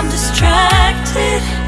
I'm distracted,